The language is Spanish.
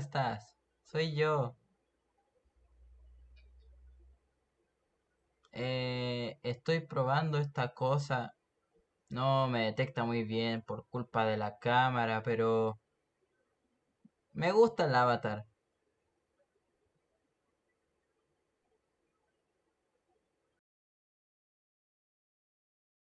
estás? Soy yo. Eh, estoy probando esta cosa. No me detecta muy bien por culpa de la cámara, pero... Me gusta el avatar.